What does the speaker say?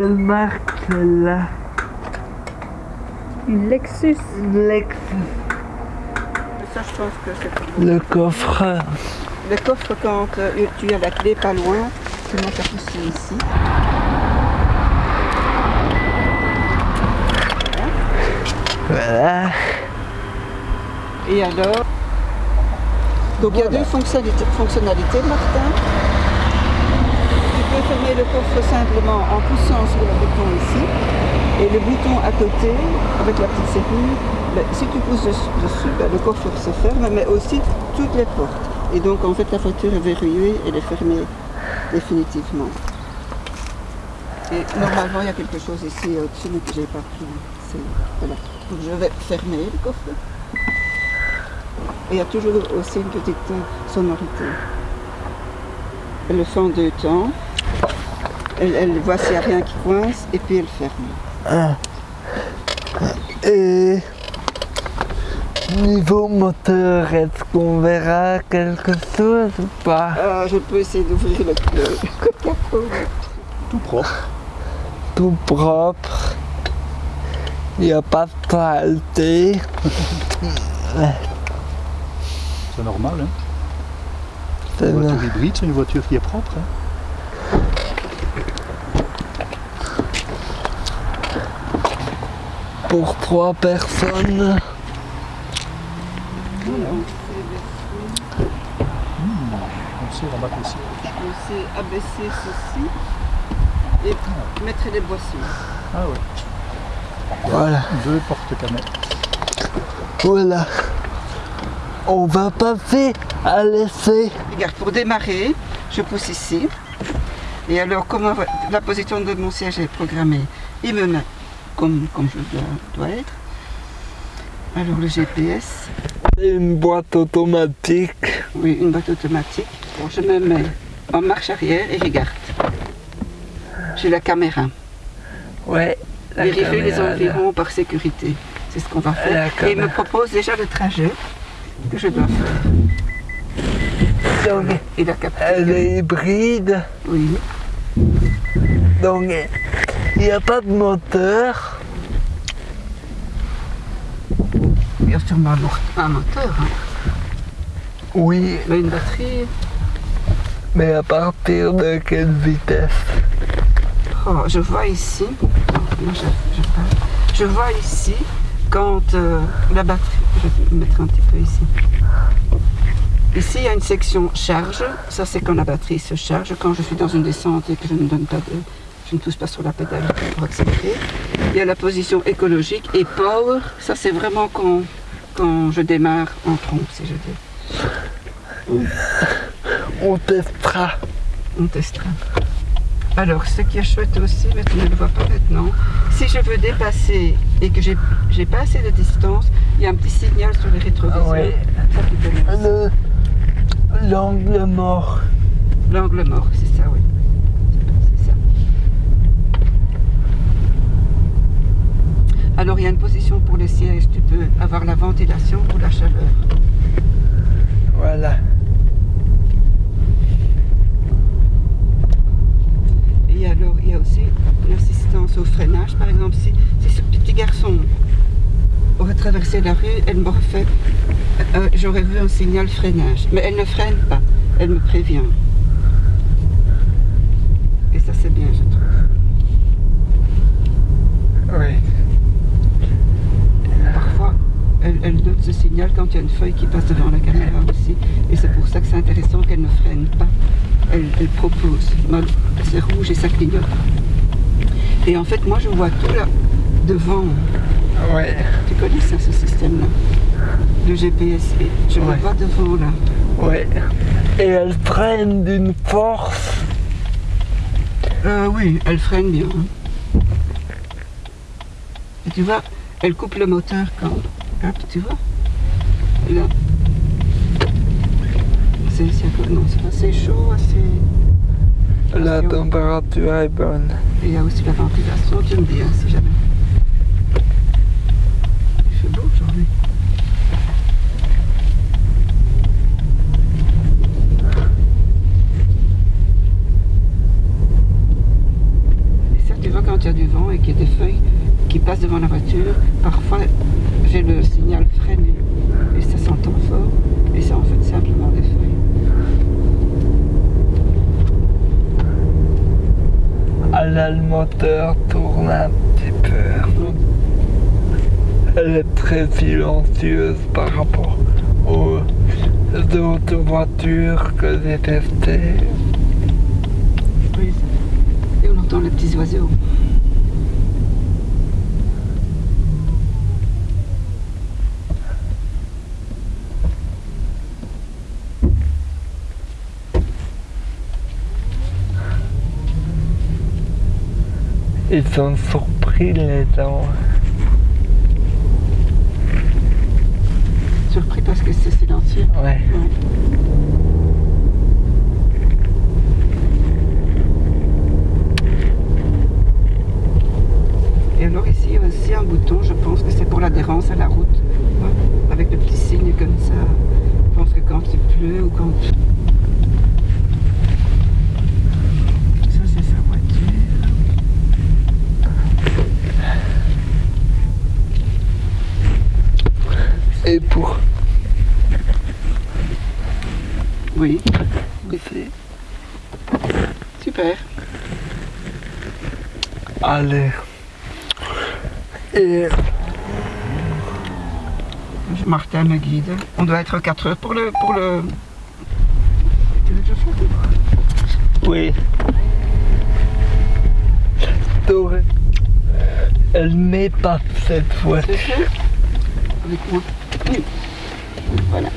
Quelle marque celle-là Une Lexus. Une Lexus. Ça, je pense que c'est pour Le coffre. Le coffre, quand euh, tu as la clé pas loin, tu montes à pousser ici. Voilà. Et alors? Donc il y a deux fonctionnalités, fonctionnalités, Martin. Le coffre simplement en poussant sur le bouton ici. Et le bouton à côté, avec la petite serrure, ben, si tu pousses dessus, ben, le coffre se ferme, mais aussi toutes les portes. Et donc en fait la voiture est verrouillée, elle est fermée définitivement. Et normalement il y a quelque chose ici au-dessus mais que je n'ai pas pris. Voilà. Donc je vais fermer le coffre. Et il y a toujours aussi une petite euh, sonorité. Le en deux temps. Elle, elle voit s'il n'y a rien qui coince et puis elle ferme. Et niveau moteur, est-ce qu'on verra quelque chose ou pas? Euh, je peux essayer d'ouvrir le, le. Tout propre. Tout propre. Il n'y a pas de saleté. C'est normal. Hein. C'est Une voiture hybride, c'est une voiture qui est propre. hein. Pour trois personnes. On sait abaisser ceci et mettre les boissons. Ah ouais. Voilà. Deux. Voilà. On va passer à l'essai. Regarde, pour démarrer, je pousse ici. Et alors, comment la position de mon siège est programmée? Il me met comme, comme je dois, dois être. Alors, le GPS, une boîte automatique. oui, une boîte automatique. Bon, je me mets en marche arrière et regarde. J'ai la caméra. Ouais. Vérifier les là. environs par sécurité. C'est ce qu'on va faire. Et il me propose déjà le trajet que je dois faire. Donc, Et la capture. elle est hybride. Oui. Donc, il n'y a pas de moteur. Il y a sûrement un mo- un moteur. hein. Oui, Mais une batterie. mais à partir de quelle vitesse? Oh, je vois ici. non, je, je parle. Je vois ici quand euh, la batterie. Je vais me mettre un petit peu ici. Ici, il y a une section charge. Ça, c'est quand la batterie se charge. Quand je suis dans une descente et que je ne donne pas de. Je ne touche pas sur la pédale pour accélérer. Il y a la position écologique et power. Ça, c'est vraiment quand, quand je démarre en trompe, si je dis. On testera. On testera. Alors, ce qui est chouette aussi, mais tu ne le vois pas maintenant, si je veux dépasser et que j'ai pas assez de distance, il y a un petit signal sur les rétroviseurs. Ouais. Le- L'angle mort. L'angle mort, c'est ça, oui. C'est ça. Alors, il y a une position pour les sièges. Tu peux avoir la ventilation ou la chaleur. Voilà. Et alors, il y a aussi une assistance au freinage. Par exemple, si, si ce petit garçon aurait traversé la rue, elle m'aurait fait. euh, J'aurais vu un signal freinage. Mais elle ne freine pas. Elle me prévient. Et ça, c'est bien, je trouve. Oui. Parfois, elle, elle quand il y a une feuille qui passe devant la caméra aussi. Et c'est pour ça que c'est intéressant qu'elle ne freine pas. Elle, elle propose. C'est rouge et ça clignote. Et en fait, moi, je vois tout là, devant. Ouais. Tu connais ça, ce système-là Le GPS. Je Ouais. me vois devant là. Ouais. Et elle freine d'une force. Euh, oui, elle freine bien. hein. Et tu vois, elle coupe le moteur quand. Hop, tu vois? Là. C'est assez chaud, assez. La température est bonne. Et il y a aussi la ventilation, tu me dis hein, si jamais. Il fait beau aujourd'hui. Et ça, tu vois, quand il y a du vent et qu'il y a des feuilles qui passent devant la voiture, parfois j'ai le signal freiné et ça s'entend fort et c'est en fait simplement des feuilles. Ah le moteur tourne un petit peu. Elle est très silencieuse par rapport aux autres voitures que j'ai testées. Oui. Et on entend les petits oiseaux. Ils sont surpris les gens. Surpris parce que c'est silencieux. Ouais. Ouais. Et alors ici, il y a aussi un bouton, je pense que c'est pour l'adhérence à la route. Ouais, Avec le petit signe comme ça. Je pense que quand il pleut ou quand... Ça, c'est sa voiture. Et pour Oui, ici, super. allez. Et Martin me guide. On doit être 4 heures pour le... Pour le... Oui. Doré. Elle met pas cette fois. C'est fait Avec moi. Oui. Voilà.